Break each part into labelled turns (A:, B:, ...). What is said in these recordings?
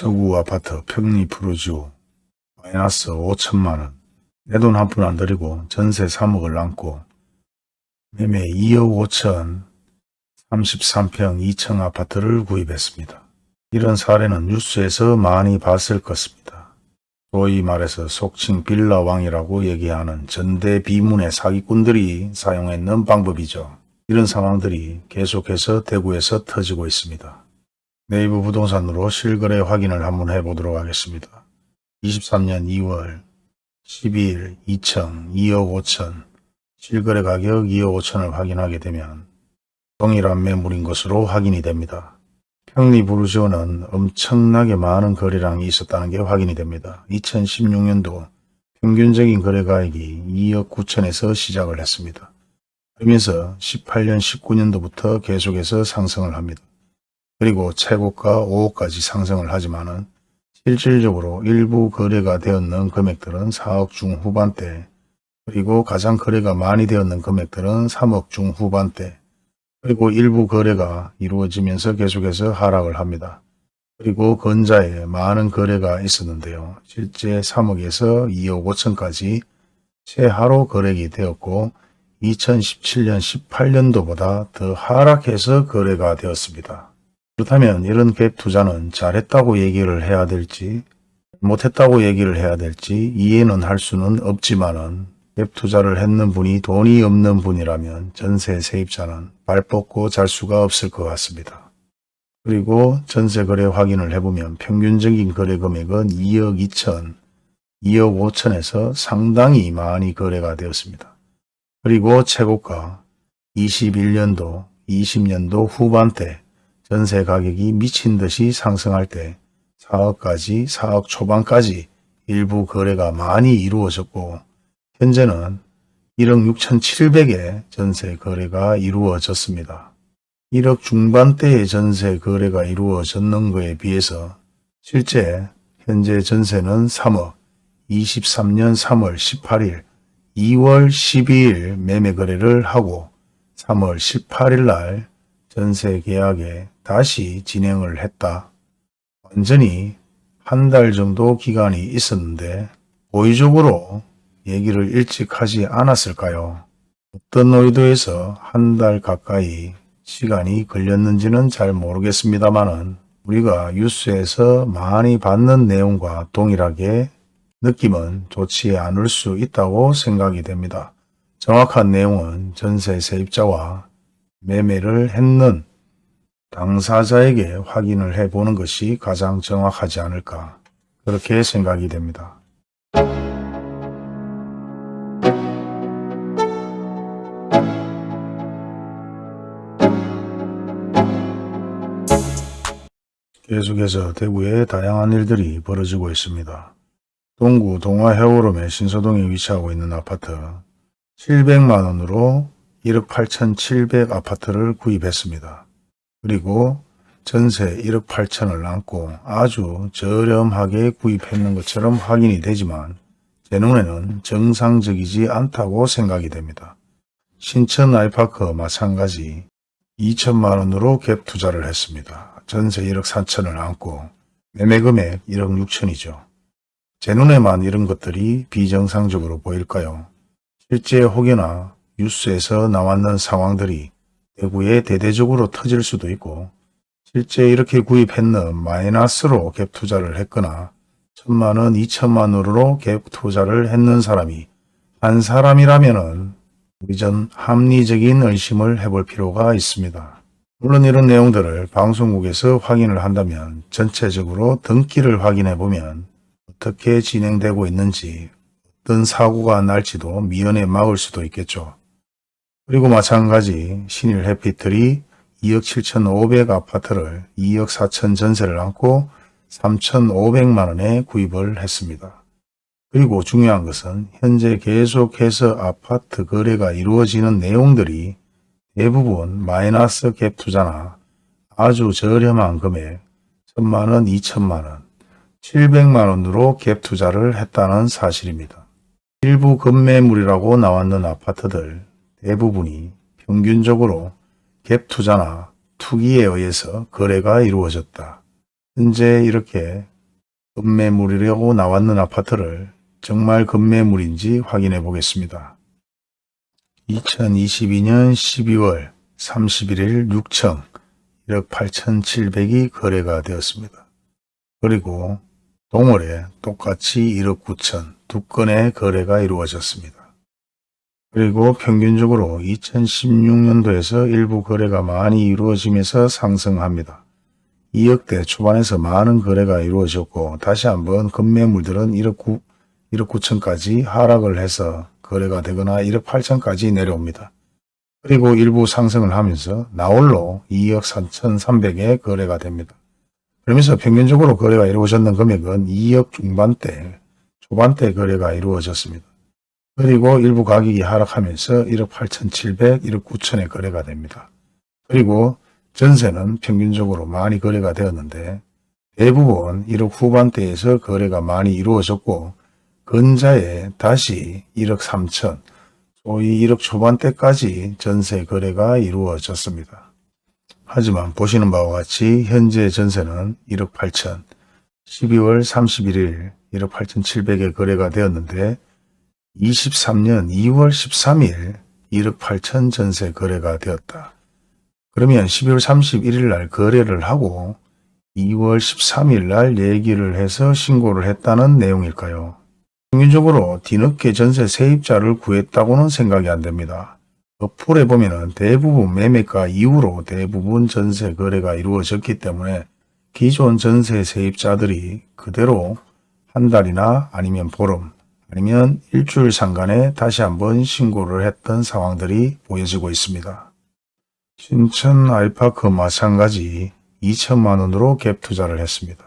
A: 서구 아파트 평리 프로지오 마이너스 5천만원 내 돈 한 푼 안 들이고 전세 3억을 남고 매매 2억 5천 33평 2층 아파트를 구입했습니다. 이런 사례는 뉴스에서 많이 봤을 것입니다. 소위 말해서 속칭 빌라왕이라고 얘기하는 전대 비문의 사기꾼들이 사용했는 방법이죠. 이런 상황들이 계속해서 대구에서 터지고 있습니다. 네이버 부동산으로 실거래 확인을 한번 해보도록 하겠습니다. 23년 2월 12일 2층 2억 5천 실거래 가격 2억 5천을 확인하게 되면 동일한 매물인 것으로 확인이 됩니다. 평리 부르지오는 엄청나게 많은 거래량이 있었다는 게 확인이 됩니다. 2016년도 평균적인 거래가액이 2억 9천에서 시작을 했습니다. 그러면서 18년 19년도부터 계속해서 상승을 합니다. 그리고 최고가 5억까지 상승을 하지만은 실질적으로 일부 거래가 되었는 금액들은 4억 중후반대 그리고 가장 거래가 많이 되었는 금액들은 3억 중후반대 그리고 일부 거래가 이루어지면서 계속해서 하락을 합니다. 그리고 건자에 많은 거래가 있었는데요. 실제 3억에서 2억 5천까지 최하로 거래가 되었고 2017년 18년도보다 더 하락해서 거래가 되었습니다. 그렇다면 이런 갭 투자는 잘했다고 얘기를 해야 될지 못했다고 얘기를 해야 될지 이해는 할 수는 없지만은 갭 투자를 했는 분이 돈이 없는 분이라면 전세 세입자는 발 뻗고 잘 수가 없을 것 같습니다. 그리고 전세 거래 확인을 해보면 평균적인 거래 금액은 2억 2천, 2억 5천에서 상당히 많이 거래가 되었습니다. 그리고 최고가 21년도, 20년도 후반때 전세 가격이 미친 듯이 상승할 때 4억까지 4억 초반까지 일부 거래가 많이 이루어졌고 현재는 1억 6천7백의 전세 거래가 이루어졌습니다. 1억 중반대의 전세 거래가 이루어졌는 것에 비해서 실제 현재 전세는 3억 23년 3월 18일 2월 12일 매매 거래를 하고 3월 18일 날 전세 계약에 다시 진행을 했다. 완전히 한 달 정도 기간이 있었는데 고의적으로 얘기를 일찍 하지 않았을까요? 어떤 의도에서 한 달 가까이 시간이 걸렸는지는 잘 모르겠습니다만은 우리가 뉴스에서 많이 받는 내용과 동일하게 느낌은 좋지 않을 수 있다고 생각이 됩니다. 정확한 내용은 전세 세입자와 매매를 했는 당사자에게 확인을 해보는 것이 가장 정확하지 않을까 그렇게 생각이 됩니다. 계속해서 대구에 다양한 일들이 벌어지고 있습니다. 동구 동화해오름의 신서동에 위치하고 있는 아파트 700만원으로 1억 8천7백 아파트를 구입했습니다. 그리고 전세 1억 8천을 남고 아주 저렴하게 구입했는 것처럼 확인이 되지만 제 눈에는 정상적이지 않다고 생각이 됩니다. 신천 아이파크 마찬가지 2천만원으로 갭 투자를 했습니다. 전세 1억 4천을 안고 매매금액 1억 6천이죠. 제 눈에만 이런 것들이 비정상적으로 보일까요? 실제 혹여나 뉴스에서 나왔는 상황들이 대구에 대대적으로 터질 수도 있고 실제 이렇게 구입했는 마이너스로 갭 투자를 했거나 천만원, 이천만원으로 갭 투자를 했는 사람이 한 사람이라면 우리 전 합리적인 의심을 해볼 필요가 있습니다. 물론 이런 내용들을 방송국에서 확인을 한다면 전체적으로 등기를 확인해 보면 어떻게 진행되고 있는지 어떤 사고가 날지도 미연에 막을 수도 있겠죠. 그리고 마찬가지 신일 해피틀이 2억 7천5백 아파트를 2억 4천 전세를 안고 3,500만 원에 구입을 했습니다. 그리고 중요한 것은 현재 계속해서 아파트 거래가 이루어지는 내용들이 대부분 마이너스 갭 투자나 아주 저렴한 금액 1천만원, 2천만원, 700만원으로 갭 투자를 했다는 사실입니다. 일부 급매물이라고 나왔는 아파트들 대부분이 평균적으로 갭 투자나 투기에 의해서 거래가 이루어졌다. 현재 이렇게 급매물이라고 나왔는 아파트를 정말 급매물인지 확인해 보겠습니다. 2022년 12월 31일 6천 1억 8,700이 거래가 되었습니다. 그리고 동월에 똑같이 1억 9천 두 건의 거래가 이루어졌습니다. 그리고 평균적으로 2016년도에서 일부 거래가 많이 이루어지면서 상승합니다. 2억대 초반에서 많은 거래가 이루어졌고 다시 한번 급매물들은 1억 9, 1억 9천까지 하락을 해서 거래가 되거나 1억 8천까지 내려옵니다. 그리고 일부 상승을 하면서 나홀로 2억 4천3백에 거래가 됩니다. 그러면서 평균적으로 거래가 이루어졌는 금액은 2억 중반대, 초반대 거래가 이루어졌습니다. 그리고 일부 가격이 하락하면서 1억 8천7백 1억 9천에 거래가 됩니다. 그리고 전세는 평균적으로 많이 거래가 되었는데 대부분 1억 후반대에서 거래가 많이 이루어졌고 근자에 다시 1억 3천, 소위 1억 초반대까지 전세 거래가 이루어졌습니다. 하지만 보시는 바와 같이 현재 전세는 1억 8천, 12월 31일 1억 8천7백에 거래가 되었는데 23년 2월 13일 1억 8천 전세 거래가 되었다. 그러면 12월 31일 날 거래를 하고 2월 13일 날 얘기를 해서 신고를 했다는 내용일까요? 평균적으로 뒤늦게 전세 세입자를 구했다고는 생각이 안 됩니다. 어플에 보면 대부분 매매가 이후로 대부분 전세 거래가 이루어졌기 때문에 기존 전세 세입자들이 그대로 한 달이나 아니면 보름 아니면 일주일 상간에 다시 한번 신고를 했던 상황들이 보여지고 있습니다. 신천 아이파크 마찬가지 2천만 원으로 갭 투자를 했습니다.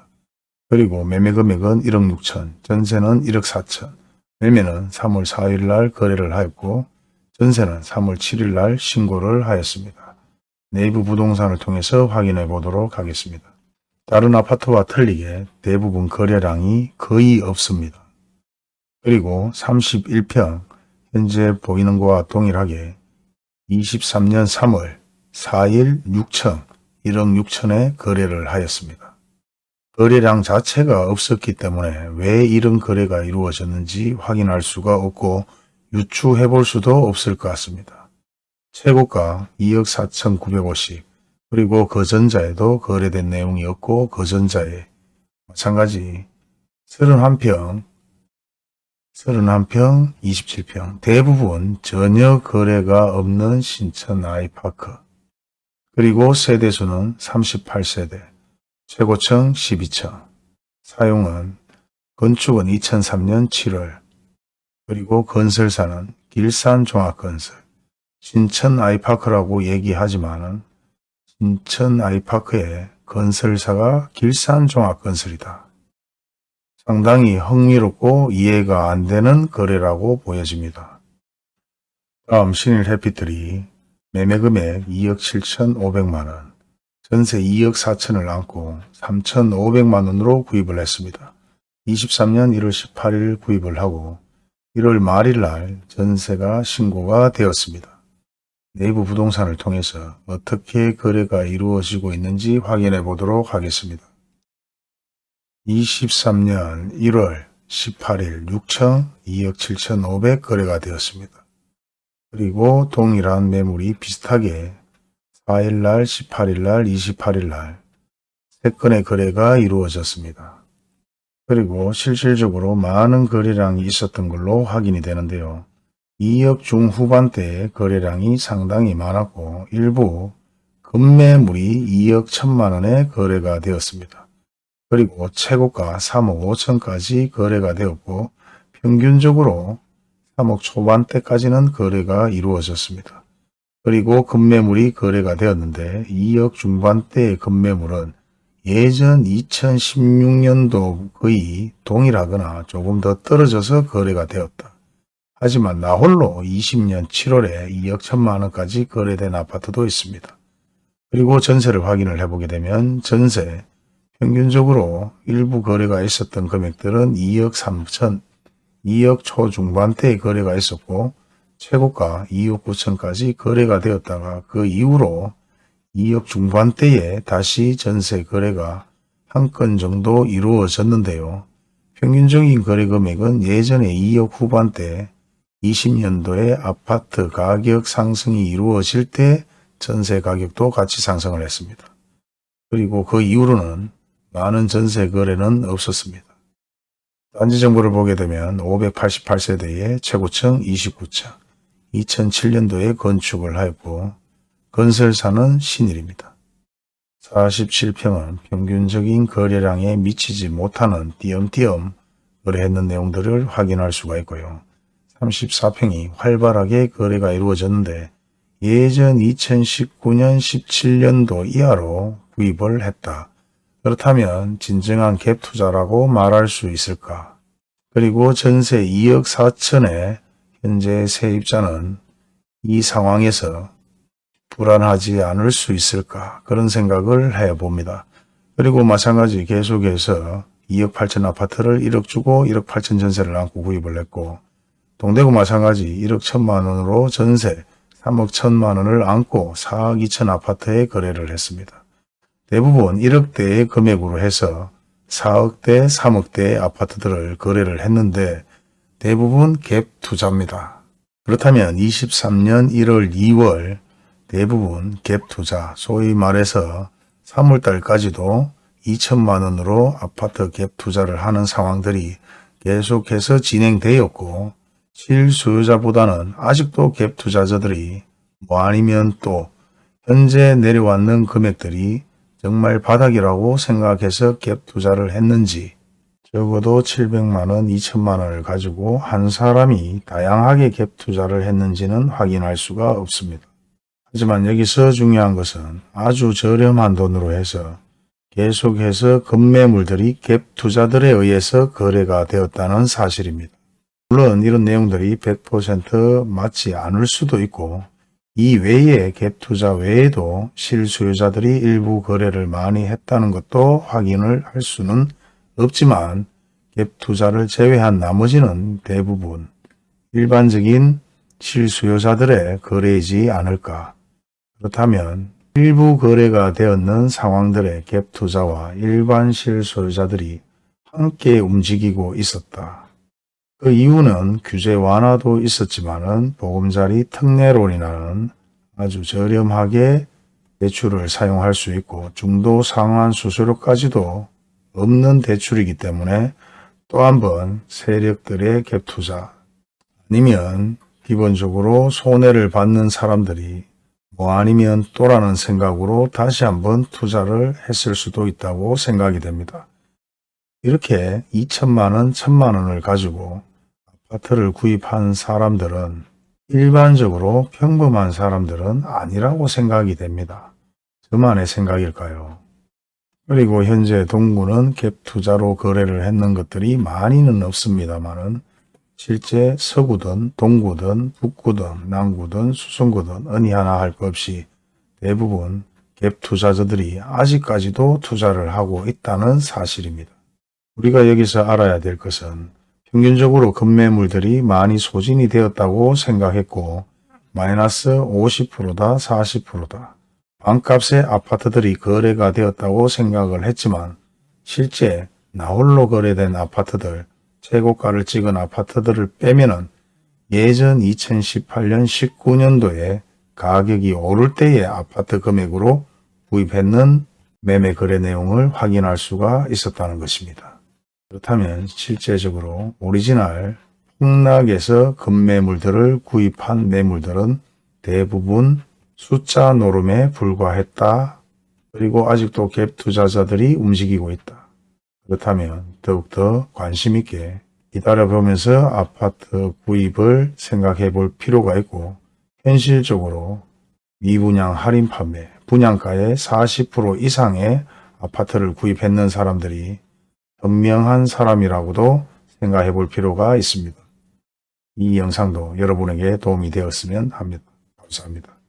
A: 그리고 매매 금액은 1억 6천, 전세는 1억 4천, 매매는 3월 4일 날 거래를 하였고 전세는 3월 7일 날 신고를 하였습니다. 네이버 부동산을 통해서 확인해 보도록 하겠습니다. 다른 아파트와 틀리게 대부분 거래량이 거의 없습니다. 그리고 31평 현재 보이는 것과 동일하게 23년 3월 4일 6천 1억 6천에 거래를 하였습니다. 거래량 자체가 없었기 때문에 왜 이런 거래가 이루어졌는지 확인할 수가 없고 유추해 볼 수도 없을 것 같습니다. 최고가 2억 4천9백오십 그리고 거전자에도 거래된 내용이 없고 거전자에 마찬가지 31평 31평 27평. 대부분 전혀 거래가 없는 신천 아이파크. 그리고 세대수는 38세대. 최고층 12층, 사용은 건축은 2003년 7월, 그리고 건설사는 길산종합건설, 신천 아이파크라고 얘기하지만 은 신천 아이파크의 건설사가 길산종합건설이다. 상당히 흥미롭고 이해가 안 되는 거래라고 보여집니다. 다음 신일 해피들이 매매금액 2억 7천5백만원, 전세 2억 4천을 안고 3천5백만 원으로 구입을 했습니다. 23년 1월 18일 구입을 하고 1월 말일 날 전세가 신고가 되었습니다. 내부 부동산을 통해서 어떻게 거래가 이루어지고 있는지 확인해 보도록 하겠습니다. 23년 1월 18일 6천 2억 7천5백 거래가 되었습니다. 그리고 동일한 매물이 비슷하게 4일날, 18일날, 28일날 세 건의 거래가 이루어졌습니다. 그리고 실질적으로 많은 거래량이 있었던 걸로 확인이 되는데요. 2억 중후반대의 거래량이 상당히 많았고 일부 금매물이 2억 1천만 원에 거래가 되었습니다. 그리고 최고가 3억 5천까지 거래가 되었고 평균적으로 3억 초반대까지는 거래가 이루어졌습니다. 그리고 급매물이 거래가 되었는데 2억 중반대의 급매물은 예전 2016년도 거의 동일하거나 조금 더 떨어져서 거래가 되었다. 하지만 나홀로 20년 7월에 2억 1천만 원까지 거래된 아파트도 있습니다. 그리고 전세를 확인을 해보게 되면 전세 평균적으로 일부 거래가 있었던 금액들은 2억 3천, 2억 초중반대의 거래가 있었고 최고가 2억 9천까지 거래가 되었다가 그 이후로 2억 중반대에 다시 전세 거래가 한 건 정도 이루어졌는데요. 평균적인 거래 금액은 예전에 2억 후반대 20년도에 아파트 가격 상승이 이루어질 때 전세 가격도 같이 상승을 했습니다. 그리고 그 이후로는 많은 전세 거래는 없었습니다. 단지 정보를 보게 되면 588세대의 최고층 29층, 2007년도에 건축을 하였고 건설사는 신일입니다. 47평은 평균적인 거래량에 미치지 못하는 띄엄띄엄 거래했는 내용들을 확인할 수가 있고요. 34평이 활발하게 거래가 이루어졌는데 예전 2019년 17년도 이하로 구입을 했다. 그렇다면 진정한 갭 투자라고 말할 수 있을까? 그리고 전세 2억 4천에 현재 세입자는 이 상황에서 불안하지 않을 수 있을까 그런 생각을 해봅니다. 그리고 마찬가지 계속해서 2억 8천 아파트를 1억 주고 1억 8천 전세를 안고 구입을 했고 동대구 마찬가지 1억 1천만 원으로 전세 3억 1천만 원을 안고 4억 2천 아파트에 거래를 했습니다. 대부분 1억대의 금액으로 해서 4억대, 3억대의 아파트들을 거래를 했는데 대부분 갭 투자입니다. 그렇다면 23년 1월, 2월 대부분 갭 투자, 소위 말해서 3월달까지도 2천만 원으로 아파트 갭 투자를 하는 상황들이 계속해서 진행되었고 실수요자보다는 아직도 갭 투자자들이 뭐 아니면 또 현재 내려왔는 금액들이 정말 바닥이라고 생각해서 갭 투자를 했는지 적어도 700만원, 2천만원을 가지고 한 사람이 다양하게 갭 투자를 했는지는 확인할 수가 없습니다. 하지만 여기서 중요한 것은 아주 저렴한 돈으로 해서 계속해서 급매물들이 갭 투자들에 의해서 거래가 되었다는 사실입니다. 물론 이런 내용들이 100% 맞지 않을 수도 있고 이 외에 갭 투자 외에도 실수요자들이 일부 거래를 많이 했다는 것도 확인을 할 수는 없지만 갭 투자를 제외한 나머지는 대부분 일반적인 실수요자들의 거래이지 않을까. 그렇다면 일부 거래가 되었는 상황들의 갭 투자와 일반 실수요자들이 함께 움직이고 있었다. 그 이유는 규제 완화도 있었지만은 보금자리 특례론이라는 아주 저렴하게 대출을 사용할 수 있고 중도 상환 수수료까지도 없는 대출이기 때문에 또 한 번 세력들의 갭 투자 아니면 기본적으로 손해를 받는 사람들이 뭐 아니면 또라는 생각으로 다시 한번 투자를 했을 수도 있다고 생각이 됩니다. 이렇게 2천만원, 1천만원을 가지고 아파트를 구입한 사람들은 일반적으로 평범한 사람들은 아니라고 생각이 됩니다. 저만의 생각일까요? 그리고 현재 동구는 갭 투자로 거래를 했는 것들이 많이는 없습니다만은 실제 서구든 동구든 북구든 남구든 수성구든 어느 하나 할 것 없이 대부분 갭 투자자들이 아직까지도 투자를 하고 있다는 사실입니다. 우리가 여기서 알아야 될 것은 평균적으로 급매물들이 많이 소진이 되었다고 생각했고 마이너스 50%다 40%다. 반값의 아파트들이 거래가 되었다고 생각을 했지만 실제 나홀로 거래된 아파트들, 최고가를 찍은 아파트들을 빼면은 예전 2018년 19년도에 가격이 오를 때의 아파트 금액으로 구입했는 매매 거래 내용을 확인할 수가 있었다는 것입니다. 그렇다면 실제적으로 오리지널 폭락에서 급매물들을 구입한 매물들은 대부분 숫자 노름에 불과했다. 그리고 아직도 갭 투자자들이 움직이고 있다. 그렇다면 더욱더 관심 있게 기다려보면서 아파트 구입을 생각해 볼 필요가 있고 현실적으로 미분양 할인 판매, 분양가의 40% 이상의 아파트를 구입했는 사람들이 현명한 사람이라고도 생각해 볼 필요가 있습니다. 이 영상도 여러분에게 도움이 되었으면 합니다. 감사합니다.